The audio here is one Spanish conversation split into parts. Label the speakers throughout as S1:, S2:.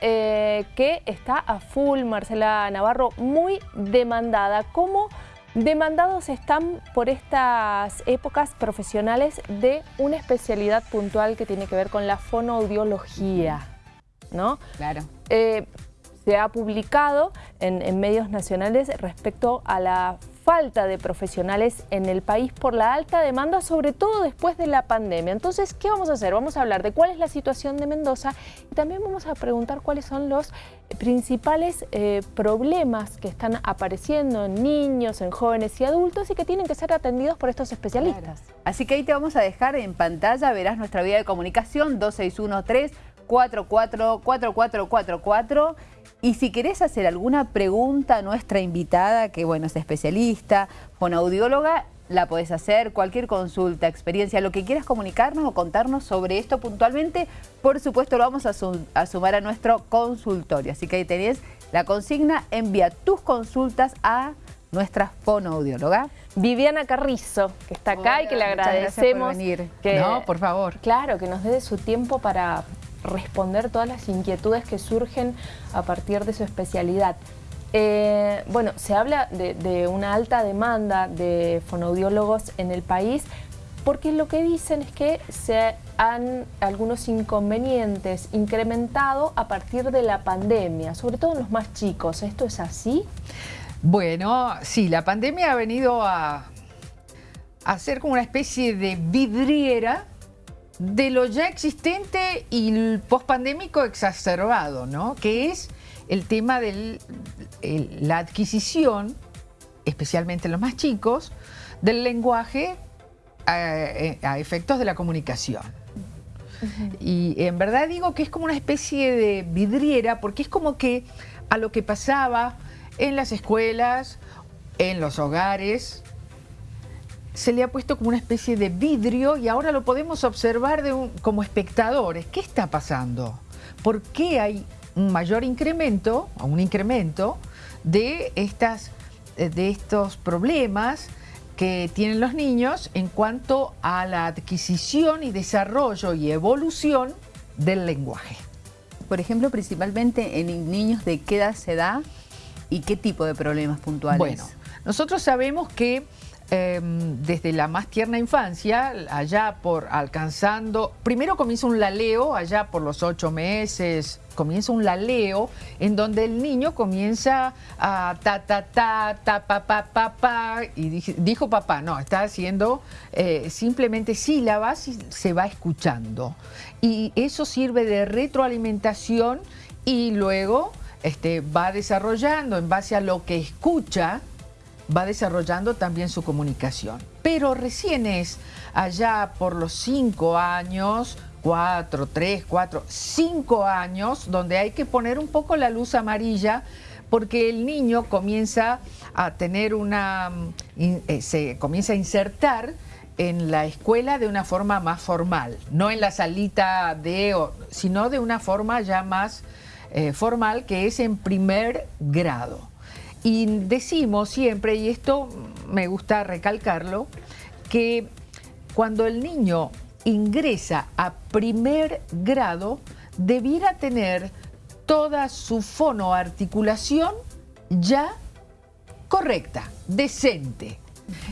S1: eh, que está a full, Marcela Navarro, muy demandada. ¿Cómo demandados están por estas épocas profesionales de una especialidad puntual que tiene que ver con la fonoaudiología? ¿No?
S2: Claro.
S1: Eh, se ha publicado en, en medios nacionales respecto a la falta de profesionales en el país por la alta demanda, sobre todo después de la pandemia. Entonces, ¿qué vamos a hacer? Vamos a hablar de cuál es la situación de Mendoza y también vamos a preguntar cuáles son los principales eh, problemas que están apareciendo en niños, en jóvenes y adultos y que tienen que ser atendidos por estos especialistas.
S2: Así que ahí te vamos a dejar en pantalla, verás nuestra vía de comunicación 2613 444444 y si querés hacer alguna pregunta a nuestra invitada, que bueno, es especialista, fonoaudióloga, la podés hacer, cualquier consulta, experiencia, lo que quieras comunicarnos o contarnos sobre esto puntualmente, por supuesto lo vamos a, sumar a nuestro consultorio. Así que ahí tenés la consigna, envía tus consultas a nuestra fonoaudióloga.
S1: Viviana Carrizo, que está acá y que le agradecemos.
S2: Por venir.
S1: Que,
S2: no, por favor.
S1: Claro, que nos dé su tiempo para responder todas las inquietudes que surgen a partir de su especialidad. Eh, bueno, se habla de, una alta demanda de fonoaudiólogos en el país porque lo que dicen es que se han algunos inconvenientes incrementado a partir de la pandemia, sobre todo en los más chicos. ¿Esto es así?
S3: Bueno, sí, la pandemia ha venido a, a ser como una especie de vidriera de lo ya existente y el pospandémico exacerbado, ¿no? Que es el tema de la adquisición, especialmente en los más chicos, del lenguaje a, efectos de la comunicación. Y en verdad digo que es como una especie de vidriera porque es como que a lo que pasaba en las escuelas, en los hogares, se le ha puesto como una especie de vidrio y ahora lo podemos observar como espectadores. ¿Qué está pasando? ¿Por qué hay un mayor incremento, un incremento de, estas, de estos problemas que tienen los niños en cuanto a la adquisición y desarrollo y evolución del lenguaje?
S2: Por ejemplo, principalmente en niños de qué edad se da y qué tipo de problemas puntuales.
S3: Bueno, nosotros sabemos que Em, desde la más tierna infancia, allá por alcanzando, primero comienza un laleo, allá por los ocho meses, comienza un laleo en donde el niño comienza a ta ta ta, ta pa pa pa pa, y dijo papá, no, está haciendo eh, simplemente sílabas y se va escuchando. Y eso sirve de retroalimentación y luego este, va desarrollando en base a lo que escucha, va desarrollando también su comunicación. Pero recién es allá por los cinco años, cuatro, tres, cuatro, cinco años, donde hay que poner un poco la luz amarilla porque el niño comienza a tener una, eh, se comienza a insertar en la escuela de una forma más formal, no en la salita de, sino de una forma ya más eh, formal que es en primer grado. Y decimos siempre, y esto me gusta recalcarlo, que cuando el niño ingresa a primer grado, debiera tener toda su fonoarticulación ya correcta, decente.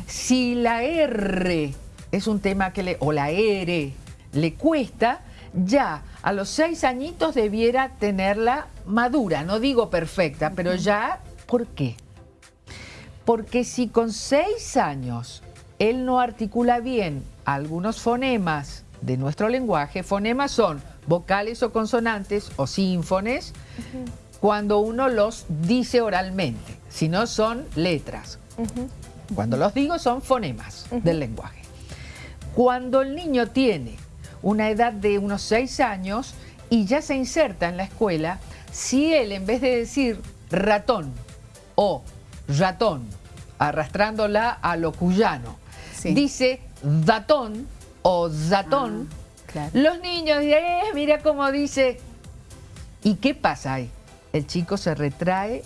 S3: Si la R es un tema que le, o la R le cuesta, ya a los seis añitos debiera tenerla madura, no digo perfecta, pero ya ¿Por qué? Porque si con seis años él no articula bien algunos fonemas de nuestro lenguaje, fonemas son vocales o consonantes o sínfones, cuando uno los dice oralmente, si no son letras. Cuando los digo son fonemas del lenguaje. Cuando el niño tiene una edad de unos seis años y ya se inserta en la escuela, si él en vez de decir ratón o ratón, arrastrándola a lo cuyano. Dice datón o zatón. Ah, Los niños dicen, eh, mira cómo dice. ¿Y qué pasa ahí? El chico se retrae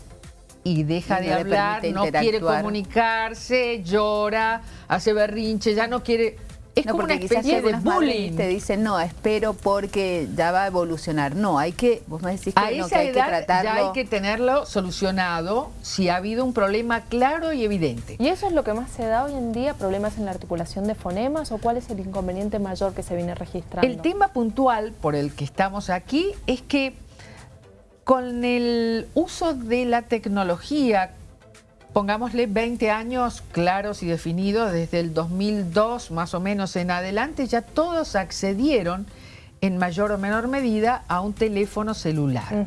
S3: y deja de hablar, no quiere comunicarse, llora, hace berrinche, ya no quiere... es como una especie de bullying.
S2: Te dicen, no, espero porque ya va a evolucionar. No, hay que, vos me decís que,
S3: a esa hay edad que tratarlo. ya hay que tenerlo solucionado si ha habido un problema claro y evidente.
S1: ¿Y eso es lo que más se da hoy en día? ¿Problemas en la articulación de fonemas o cuál es el inconveniente mayor que se viene registrando?
S3: El tema puntual por el que estamos aquí es que con el uso de la tecnología pongámosle 20 años claros y definidos, desde el 2002 más o menos en adelante, ya todos accedieron en mayor o menor medida a un teléfono celular.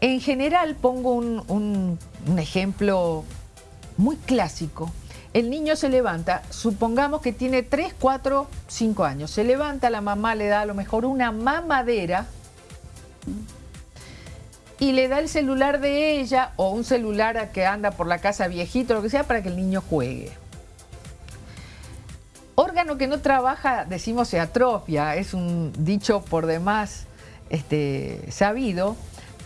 S3: En general, pongo un, ejemplo muy clásico. El niño se levanta, supongamos que tiene 3, 4, 5 años. Se levanta, la mamá le da a lo mejor una mamadera y le da el celular de ella o un celular que anda por la casa viejito, lo que sea, para que el niño juegue. Órgano que no trabaja, decimos, se atrofia, es un dicho por demás este, sabido.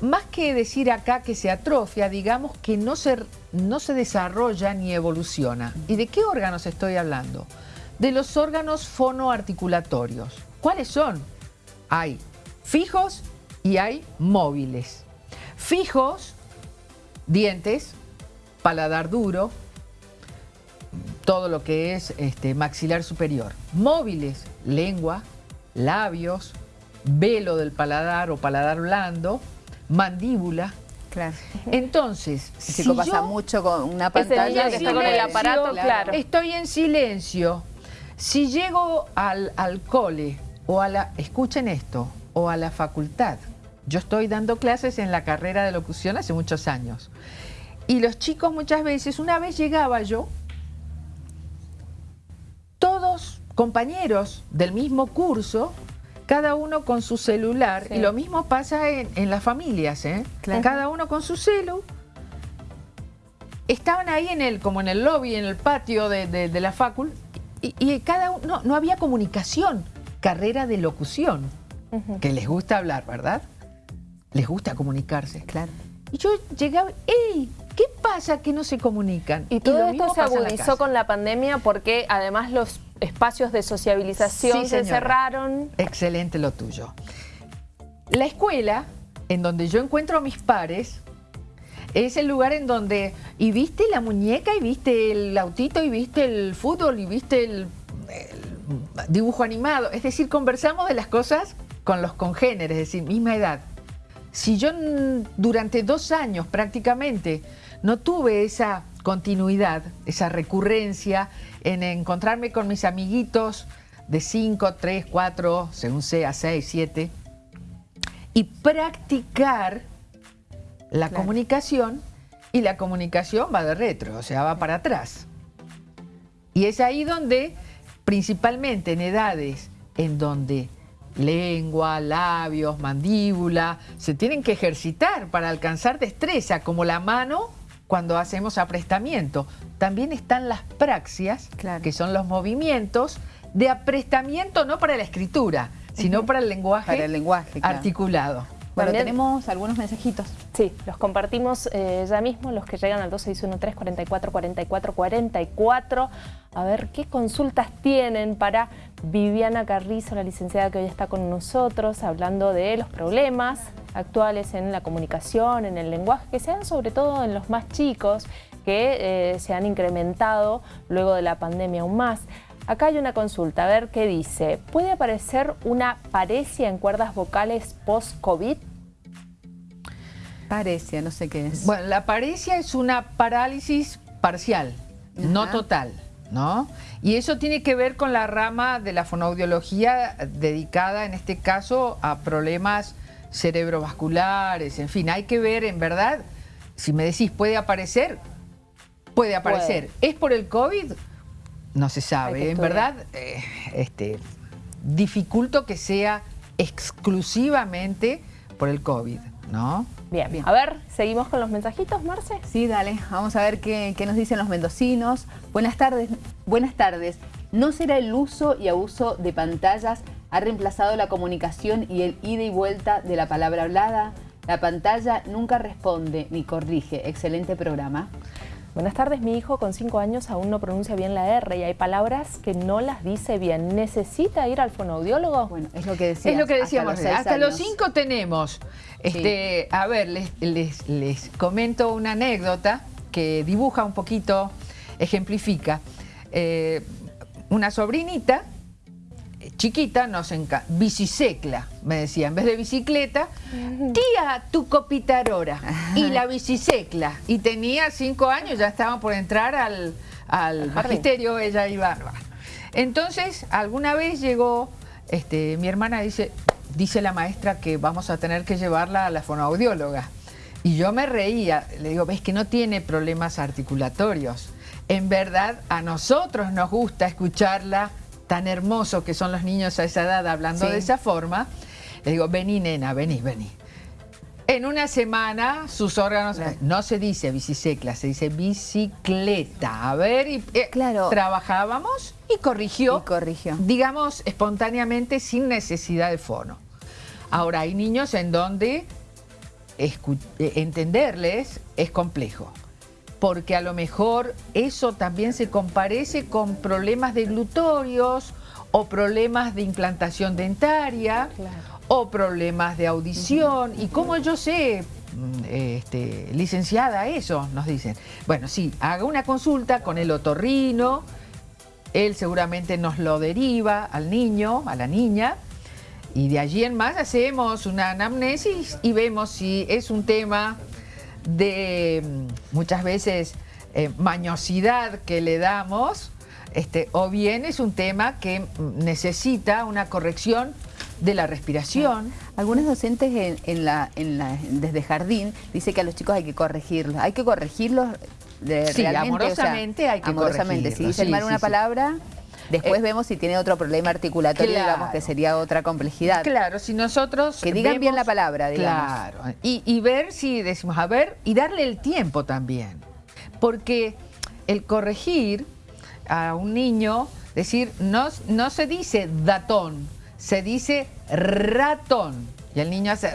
S3: Más que decir acá que se atrofia, digamos que no se, no se desarrolla ni evoluciona. ¿Y de qué órganos estoy hablando? De los órganos fonoarticulatorios. ¿Cuáles son? Hay fijos y hay móviles. Fijos, dientes, paladar duro, todo lo que es este, maxilar superior. Móviles, lengua, labios, velo del paladar o paladar blando, mandíbula.
S2: Claro.
S3: Entonces,
S2: si pasa mucho con una pantalla
S1: que está con el aparato, claro.
S3: Estoy en silencio. Si llego al, al cole o a la, escuchen esto, o a la facultad, yo estoy dando clases en la carrera de locución hace muchos años. Y los chicos muchas veces, una vez llegaba yo, todos compañeros del mismo curso, cada uno con su celular, y lo mismo pasa en, las familias, ¿eh? cada uno con su celu, estaban ahí en el, como en el lobby, en el patio de, la facul, y, cada uno, no, había comunicación, carrera de locución, que les gusta hablar, ¿verdad? Les gusta comunicarse.
S2: Claro.
S3: Y yo llegaba, ¡ey! ¿Qué pasa que no se comunican?
S1: Y todo esto se agudizó con la pandemia porque además los espacios de sociabilización se cerraron.
S3: Excelente lo tuyo. La escuela, en donde yo encuentro a mis pares, es el lugar en donde, y viste la muñeca, y viste el autito, y viste el fútbol, y viste el dibujo animado. Es decir, conversamos de las cosas con los congéneres, es decir, misma edad. Si yo durante dos años prácticamente no tuve esa continuidad, esa recurrencia en encontrarme con mis amiguitos de 5, 3, 4, según sea, 6, 7, y practicar la comunicación, y la comunicación va de retro, o sea, va para atrás. Y es ahí donde, principalmente en edades en donde lengua, labios, mandíbula, se tienen que ejercitar para alcanzar destreza, como la mano cuando hacemos aprestamiento. También están las praxias, que son los movimientos de aprestamiento no para la escritura, sino para el lenguaje,
S2: el lenguaje
S3: articulado.
S2: Bueno, tenemos algunos mensajitos.
S1: Sí, los compartimos eh, ya mismo, los que llegan al 2613 44 44 44. A ver qué consultas tienen para Viviana Carrizo, la licenciada que hoy está con nosotros, hablando de los problemas actuales en la comunicación, en el lenguaje, que se dan sobre todo en los más chicos, que eh, se han incrementado luego de la pandemia aún más. Acá hay una consulta, a ver qué dice. ¿Puede aparecer una parecia en cuerdas vocales post-COVID?
S2: Parecia, no sé qué es.
S3: Bueno, la parecia es una parálisis parcial, no total. ¿No? Y eso tiene que ver con la rama de la fonoaudiología dedicada en este caso a problemas cerebrovasculares, en fin, hay que ver en verdad, si me decís puede aparecer, puede aparecer. ¿Es por el COVID? No se sabe, en verdad, eh, este, dificulto que sea exclusivamente por el COVID, ¿no?
S1: Bien, Bien, a ver, ¿seguimos con los mensajitos, Marce?
S2: Sí, dale, vamos a ver qué, qué, nos dicen los mendocinos. Buenas tardes, buenas tardes. ¿No será el uso y abuso de pantallas ha reemplazado la comunicación y el ida y vuelta de la palabra hablada? La pantalla nunca responde ni corrige. Excelente programa.
S1: Buenas tardes, mi hijo con 5 años aún no pronuncia bien la R y hay palabras que no las dice bien. ¿Necesita ir al fonoaudiólogo?
S2: Bueno, es lo que decíamos.
S3: Es lo que decíamos.
S2: Hasta los,
S3: hasta los cinco tenemos. Este, A ver, les, les, comento una anécdota que dibuja un poquito, ejemplifica. Eh, una sobrinita chiquita nos encanta. Bicicicla, me decía, en vez de bicicleta, tía, tu copitarora. Y la bicicicla. Y tenía cinco años, ya estaba por entrar al, al magisterio, ella iba. Entonces, alguna vez llegó, este, mi hermana dice, dice la maestra que vamos a tener que llevarla a la fonoaudióloga. Y yo me reía, le digo, ves que no tiene problemas articulatorios. En verdad, a nosotros nos gusta escucharla tan hermoso que son los niños a esa edad hablando de esa forma, le digo, vení nena, vení, vení. En una semana sus órganos, no se dice bicicicla, se dice bicicleta. A ver, y, eh, claro. trabajábamos y corrigió,
S2: y corrigió,
S3: digamos, espontáneamente sin necesidad de fono. Ahora, hay niños en donde eh, entenderles es complejo porque a lo mejor eso también se comparece con problemas de glutorios o problemas de implantación dentaria o problemas de audición. Y como yo sé, mm, este, licenciada, eso nos dicen. Bueno, sí, haga una consulta con el otorrino, él seguramente nos lo deriva al niño, a la niña, y de allí en más hacemos una anamnesis y vemos si es un tema de mm, muchas veces eh, mañosidad que le damos, este, o bien es un tema que mm, necesita una corrección de la respiración.
S2: Algunos docentes en, la, desde jardín dicen que a los chicos hay que corregirlos. Hay que corregirlos de,
S3: sí, amorosamente hay que amorosamente.
S2: Si dicen mal una palabra... Después eh, vemos si tiene otro problema articulatorio, digamos, que sería otra complejidad.
S3: Claro, si nosotros...
S2: Que digan bien la palabra, digamos.
S3: Claro, y, ver si decimos, a ver, y darle el tiempo también. Porque el corregir a un niño, decir, no, no se dice datón, se dice ratón. Y el niño hace,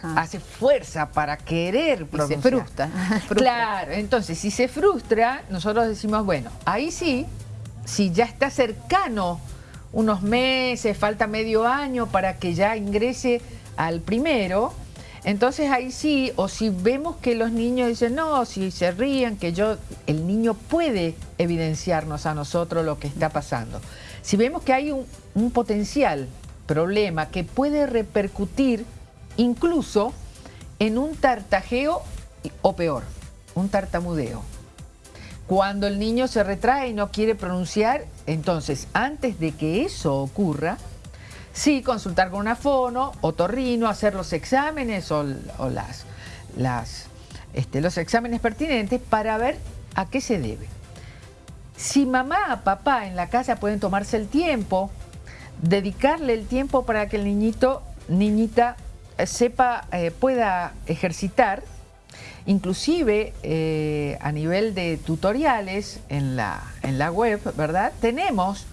S3: ah. hace fuerza para querer pronunciar.
S2: Y se frustra.
S3: Claro, entonces si se frustra, nosotros decimos, bueno, ahí sí si ya está cercano unos meses, falta medio año para que ya ingrese al primero, entonces ahí sí, o si vemos que los niños dicen, no, si se ríen, que yo, el niño puede evidenciarnos a nosotros lo que está pasando. Si vemos que hay un, un potencial problema que puede repercutir incluso en un tartajeo o peor, un tartamudeo. Cuando el niño se retrae y no quiere pronunciar, entonces antes de que eso ocurra, sí consultar con una fono, otorrino, hacer los exámenes o, las, este, los exámenes pertinentes para ver a qué se debe. Si mamá, papá en la casa pueden tomarse el tiempo, dedicarle el tiempo para que el niñito, niñita, eh, sepa, eh, pueda ejercitar, Inclusive eh, a nivel de tutoriales en la, en la web, ¿verdad? Tenemos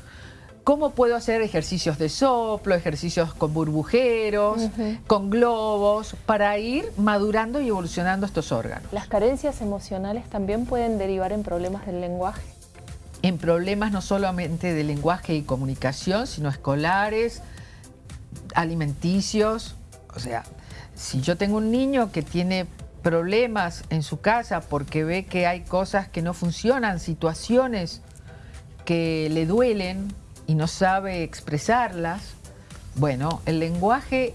S3: cómo puedo hacer ejercicios de soplo, ejercicios con burbujeros, con globos, para ir madurando y evolucionando estos órganos.
S1: ¿Las carencias emocionales también pueden derivar en problemas del lenguaje?
S3: En problemas no solamente de lenguaje y comunicación, sino escolares, alimenticios. O sea, si yo tengo un niño que tiene problemas en su casa porque ve que hay cosas que no funcionan, situaciones que le duelen y no sabe expresarlas, bueno, el lenguaje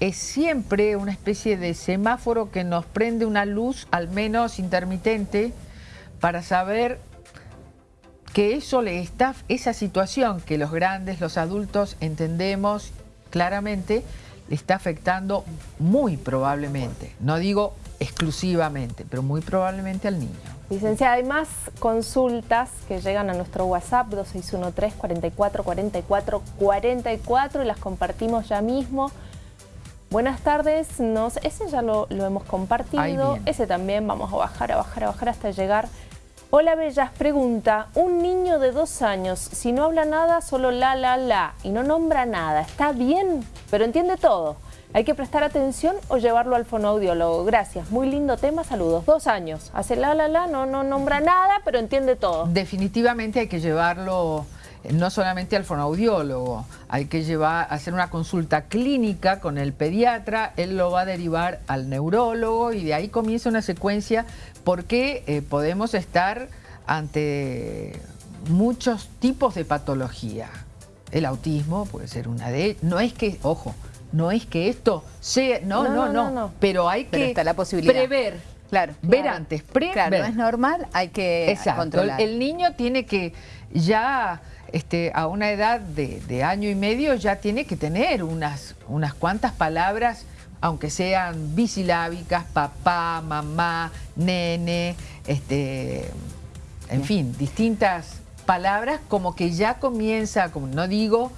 S3: es siempre una especie de semáforo que nos prende una luz, al menos intermitente, para saber que eso le está, esa situación que los grandes, los adultos entendemos claramente, le está afectando muy probablemente. No digo exclusivamente, pero muy probablemente al niño.
S1: Licenciada, hay más consultas que llegan a nuestro WhatsApp 2613 44 44 44 y las compartimos ya mismo. Buenas tardes, Nos, ese ya lo, hemos compartido, ese también vamos a bajar, a bajar, a bajar hasta llegar. Hola Bellas, pregunta, un niño de dos años, si no habla nada, solo la, la, la, y no nombra nada, ¿está bien? Pero entiende todo. ¿Hay que prestar atención o llevarlo al fonoaudiólogo? Gracias, muy lindo tema, saludos. Dos años, hace la la la, no, no nombra nada, pero entiende todo.
S3: Definitivamente hay que llevarlo eh, no solamente al fonoaudiólogo, hay que llevar, hacer una consulta clínica con el pediatra, él lo va a derivar al neurólogo y de ahí comienza una secuencia porque eh, podemos estar ante muchos tipos de patología. El autismo puede ser una de no es que, ojo, no es que esto sea, no, no, no, pero hay que
S2: la posibilidad.
S3: prever.
S2: Claro.
S3: Ver antes, prever.
S2: Claro, no es normal, hay que
S3: Exacto.
S2: controlar.
S3: El niño tiene que ya este, a una edad de, año y medio ya tiene que tener unas, unas cuantas palabras, aunque sean bisilábicas, papá, mamá, nene, este, en fin, distintas palabras como que ya comienza, como no digo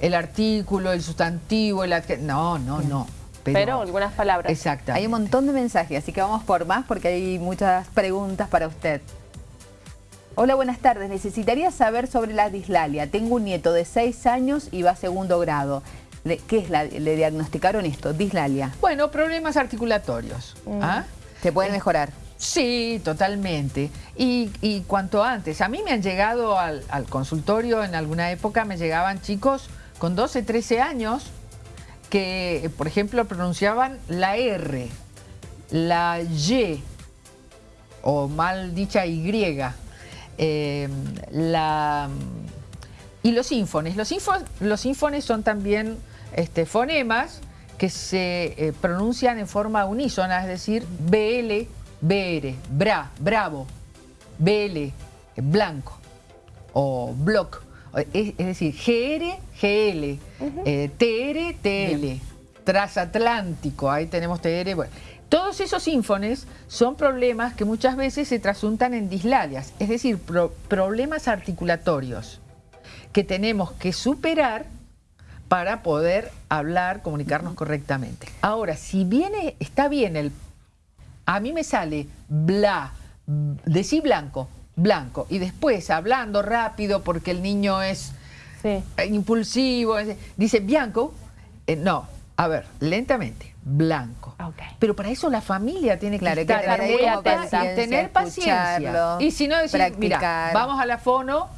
S3: el artículo, el sustantivo, el no, no, no.
S1: Pero, algunas palabras.
S3: Exacto.
S2: Hay un montón de mensajes, así que vamos por más porque hay muchas preguntas para usted. Hola, buenas tardes. Necesitaría saber sobre la dislalia. Tengo un nieto de 6 años y va a segundo grado. ¿Qué es la, le diagnosticaron esto? Dislalia.
S3: Bueno, problemas articulatorios. Mm. ¿ah?
S2: ¿Se pueden mejorar?
S3: Sí, totalmente. Y, cuanto antes. A mí me han llegado al, al, consultorio en alguna época, me llegaban chicos con 12, 13 años que, por ejemplo, pronunciaban la R, la Y o mal dicha Y Em, la, y los ínfones. Los, los ínfones son también este, fonemas que se eh, pronuncian en forma unísona, es decir, BL, BR, bra, bravo, BL, blanco o block. Es, decir, GR, GL, eh, TR, TL, transatlántico, ahí tenemos TR. Bueno. Todos esos ínfones son problemas que muchas veces se trasuntan en dislalias, es decir, problemas articulatorios que tenemos que superar para poder hablar, comunicarnos correctamente. Ahora, si viene, está bien el... A mí me sale bla, decir blanco, blanco, y después hablando rápido porque el niño es impulsivo, dice blanco, eh, no, a ver, lentamente, blanco. Pero para eso la familia tiene que estar muy atenta y tener paciencia. Y si no decir, mira, vamos a la fono,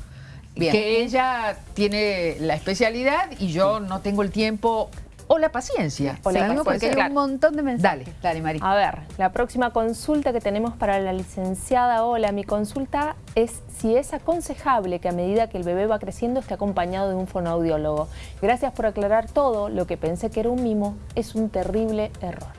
S3: que ella tiene la especialidad y yo no tengo el tiempo o la paciencia.
S2: O la porque hay un montón de mensajes.
S1: Dale, Dale A ver, la próxima consulta que tenemos para la licenciada Hola, mi consulta es si es aconsejable que a medida que el bebé va creciendo esté acompañado de un fonoaudiólogo. Gracias por aclarar todo, lo que pensé que era un mimo es un terrible error.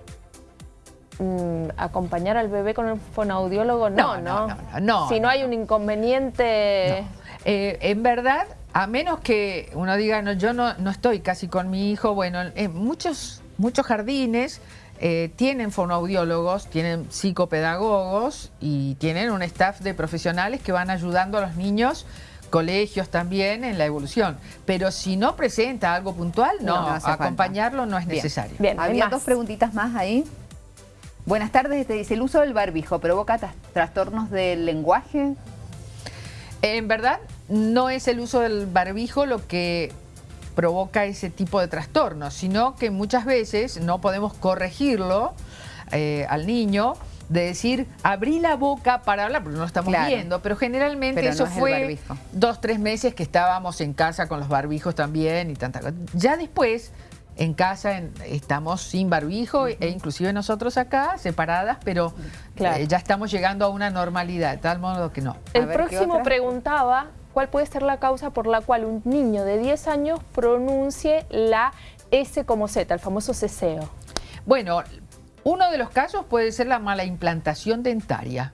S1: Mm, acompañar al bebé con un fonoaudiólogo, no, no. no, no, si no hay un inconveniente...
S3: Eh, en verdad, a menos que uno diga, no, yo no, no estoy casi con mi hijo, bueno, muchos, muchos jardines eh, tienen fonoaudiólogos, tienen psicopedagogos y tienen un staff de profesionales que van ayudando a los niños colegios también en la evolución. Pero si no presenta algo puntual, no, acompañarlo no es necesario.
S2: Bien, había dos preguntitas más ahí. Buenas tardes, te dice, ¿el uso del barbijo provoca trastornos del lenguaje?
S3: En verdad, no es el uso del barbijo lo que provoca ese tipo de trastornos, sino que muchas veces no podemos corregirlo eh, al niño de decir, abrí la boca para hablar, porque no lo estamos viendo, pero generalmente eso fue dos, tres meses que estábamos en casa con los barbijos también y tanta Ya después, en casa estamos sin barbijo e inclusive nosotros acá, separadas, pero eh, ya estamos llegando a una normalidad, de tal modo que no.
S1: El próximo preguntaba cuál puede ser la causa por la cual un niño de 10 años pronuncie la S como Z, el famoso ceseo.
S3: Bueno, uno de los casos puede ser la mala implantación dentaria.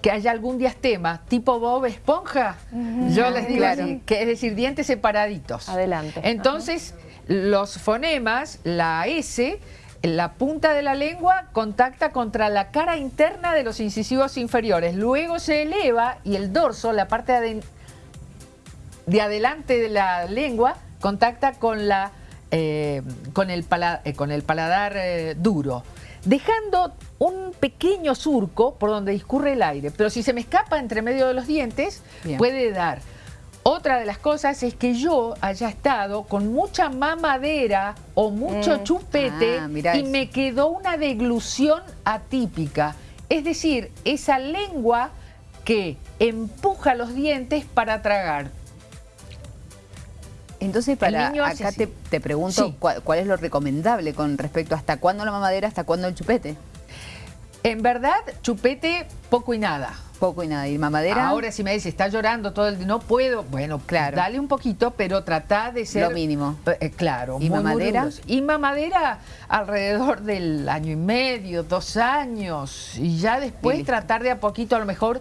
S3: Que haya algún diastema tipo Bob Esponja, yo les digo así, que es decir, dientes separaditos.
S1: Adelante.
S3: Entonces, los fonemas, la S, la punta de la lengua contacta contra la cara interna de los incisivos inferiores. Luego se eleva y el dorso, la parte de, adelante de la lengua, contacta con, la, eh, con, el, eh, con el paladar eh, duro, dejando un pequeño surco por donde discurre el aire. Pero si se me escapa entre medio de los dientes, puede dar Otra de las cosas es que yo haya estado con mucha mamadera o mucho
S1: Mm.
S3: chupete
S2: Ah,
S3: y me quedó una deglución atípica. Es decir, esa lengua que empuja los dientes para tragar.
S2: Entonces, para acá
S3: así.
S2: te, te pregunto
S3: Sí.
S2: cuál, cuál es lo recomendable con respecto a hasta cuándo la mamadera, hasta cuándo el chupete.
S3: En verdad, chupete poco y nada.
S2: Poco y nada. ¿Y mamadera?
S3: Ahora si me dice, está llorando todo el día, no puedo, bueno,
S2: Claro.
S3: dale un poquito, pero trata de ser...
S2: Lo mínimo.
S3: Eh, claro.
S2: ¿Y
S3: muy,
S2: mamadera?
S3: Y mamadera alrededor del año y medio, dos años, y ya después
S2: Y
S3: tratar de a poquito, a lo mejor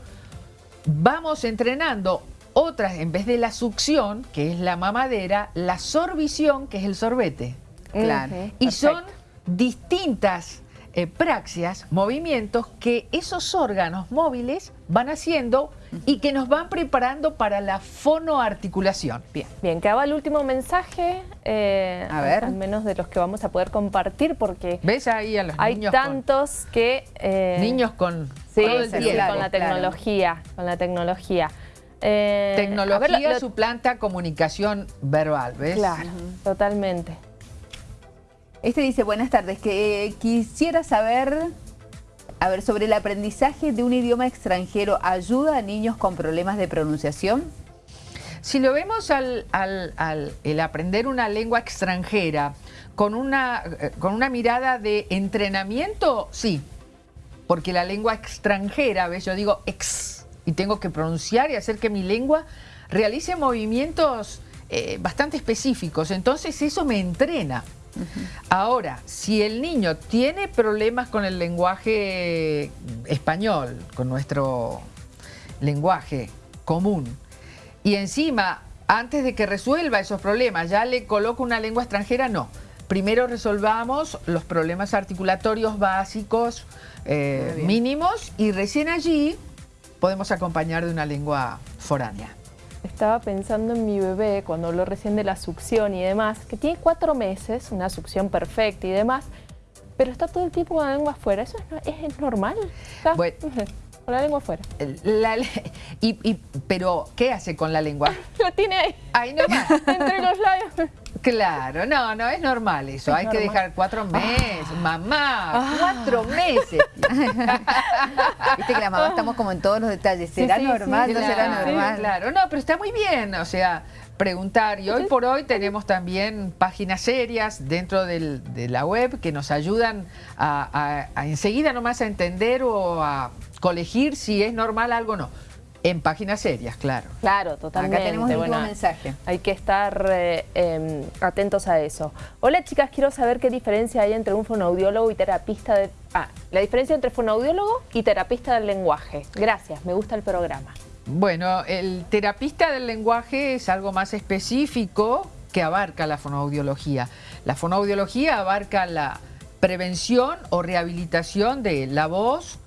S3: vamos entrenando otras, en vez de la succión, que es la mamadera, la sorbición, que es el sorbete.
S2: Claro.
S3: Y
S1: perfecto.
S3: son distintas eh, praxias, movimientos que esos órganos móviles van haciendo y que nos van preparando para la fonoarticulación.
S2: Bien.
S1: Bien, quedaba el último mensaje, eh,
S2: A ver.
S1: al menos de los que vamos a poder compartir, porque
S3: ¿Ves ahí a los
S1: hay
S3: niños
S1: tantos que... eh,
S3: niños con
S1: Sí,
S3: todo el tiempo?
S1: con la
S2: claro.
S1: tecnología, con la tecnología. Eh,
S3: Tecnología
S1: ver, lo- lo-
S3: suplanta comunicación verbal, ¿ves?
S1: Claro, totalmente.
S2: Este dice, buenas tardes, que quisiera saber, a ver, sobre el aprendizaje de un idioma extranjero, ¿ayuda a niños con problemas de pronunciación?
S3: Si lo vemos al, aprender una lengua extranjera con una, eh, con una mirada de entrenamiento, sí. Porque la lengua extranjera, ¿ves? Yo digo ex y tengo que pronunciar y hacer que mi lengua realice movimientos eh, bastante específicos. Entonces eso me entrena. Ahora, si el niño tiene problemas con el lenguaje español, con nuestro lenguaje común, y encima, antes de que resuelva esos problemas, ya le coloco una lengua extranjera, no. Primero resolvamos los problemas articulatorios básicos, eh, mínimos, y recién allí podemos acompañar de una lengua foránea.
S1: Estaba pensando en mi bebé cuando habló recién de la succión y demás, que tiene cuatro meses, una succión perfecta y demás, pero está todo el tiempo con la lengua afuera. ¿Eso es, no- es- es normal? Está
S3: Bueno.
S1: con la lengua afuera.
S3: La y, y- pero, ¿qué hace con la lengua?
S1: La tiene ahí,
S3: Ahí nomás.
S1: entre los labios.
S3: Claro, no, no, es normal eso.
S1: Es
S3: Hay que dejar cuatro meses. Mamá,
S1: Ah.
S3: cuatro meses.
S2: Viste que la mamá estamos como en todos los detalles. ¿Será
S1: sí,
S2: normal?
S1: sí,
S2: ¿No será
S3: Claro,
S2: normal?
S3: Claro, no, pero está muy bien, o sea, preguntar. Y hoy por hoy tenemos también páginas serias dentro del- de la web que nos ayudan a, a- a enseguida nomás a entender o a colegir si es normal algo o no. En páginas serias, claro.
S1: Claro, totalmente.
S2: Acá tenemos el último
S1: Bueno,
S2: mensaje.
S1: Hay que estar eh, eh, atentos a eso. Hola chicas, quiero saber qué diferencia hay entre un fonoaudiólogo y terapista de... Ah, la diferencia entre fonoaudiólogo y terapista del lenguaje. Gracias, me gusta el programa.
S3: Bueno, el terapista del lenguaje es algo más específico que abarca la fonoaudiología. La fonoaudiología abarca la prevención o rehabilitación de la voz,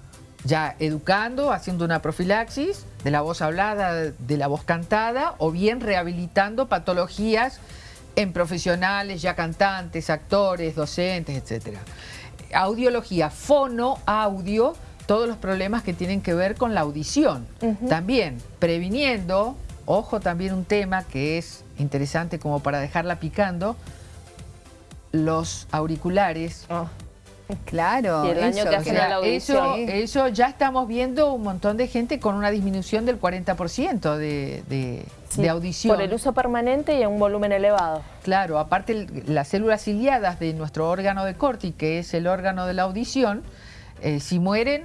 S3: ya educando, haciendo una profilaxis de la voz hablada, de la voz cantada, o bien rehabilitando patologías en profesionales, ya cantantes, actores, docentes, etcétera. Audiología, fono, audio, todos los problemas que tienen que ver con la audición. También previniendo, ojo también un tema que es interesante como para dejarla picando, los auriculares.
S1: Oh,
S2: Claro.
S1: Y el daño
S2: eso,
S1: que hacen
S2: sea,
S1: a la
S3: Eso,
S1: audición.
S3: eso ya estamos viendo un montón de gente con una disminución del 40% de, de,
S1: sí,
S3: de audición.
S1: Por el uso permanente y a un volumen elevado.
S3: Claro, aparte las células ciliadas de nuestro órgano de Corti, que es el órgano de la audición, eh, si mueren,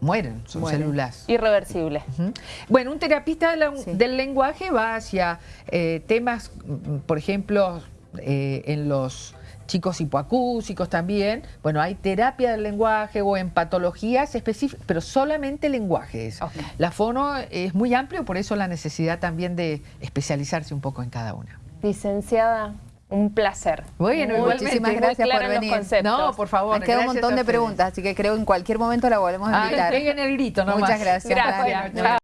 S3: mueren, son
S2: Mueren.
S3: células.
S1: Irreversible.
S3: Ujú. Bueno, un terapista de la-
S2: Sí.
S3: del lenguaje va hacia eh, temas, mm, por ejemplo, eh, en los chicos hipoacúsicos también. Bueno, hay terapia del lenguaje o en patologías específicas, pero solamente lenguaje es.
S1: Ok.
S3: La fono es muy amplio, por eso la necesidad también de especializarse un poco en cada una.
S1: Licenciada, un placer.
S3: Bueno,
S1: Muy-.
S2: Muchísimas gracias por venir.
S3: No, por favor.
S2: Han quedado un montón de preguntas, así que creo que en cualquier momento la volvemos a
S3: Ah,
S2: invitar.
S3: peguen el grito nomás.
S2: Muchas gracias.
S1: Gracias.